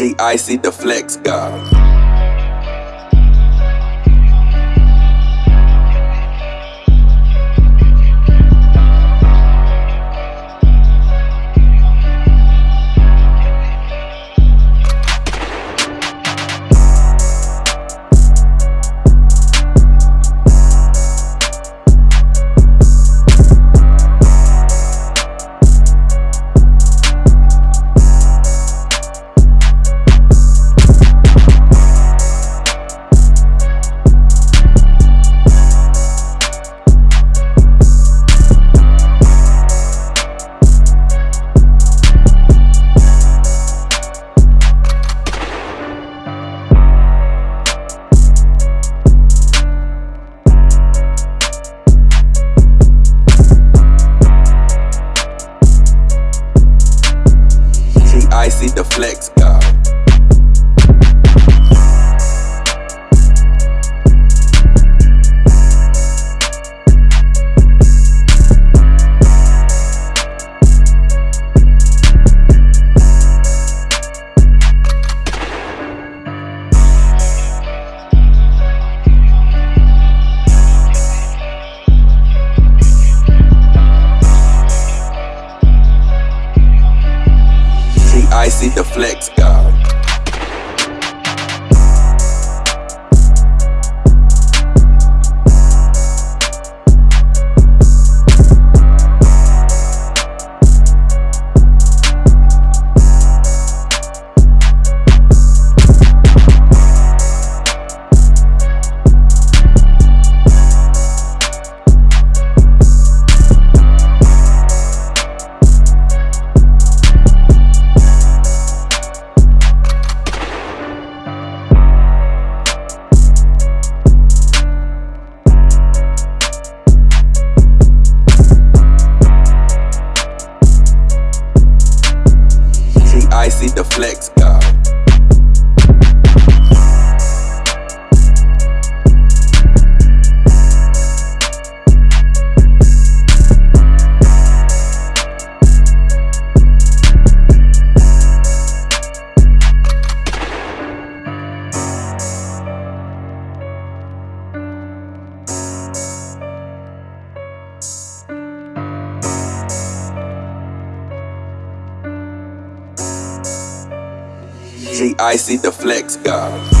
G Icy the Flex God. G see the Flex God. Icy the Flex God. G see the Flex God. G Icy the Flex God.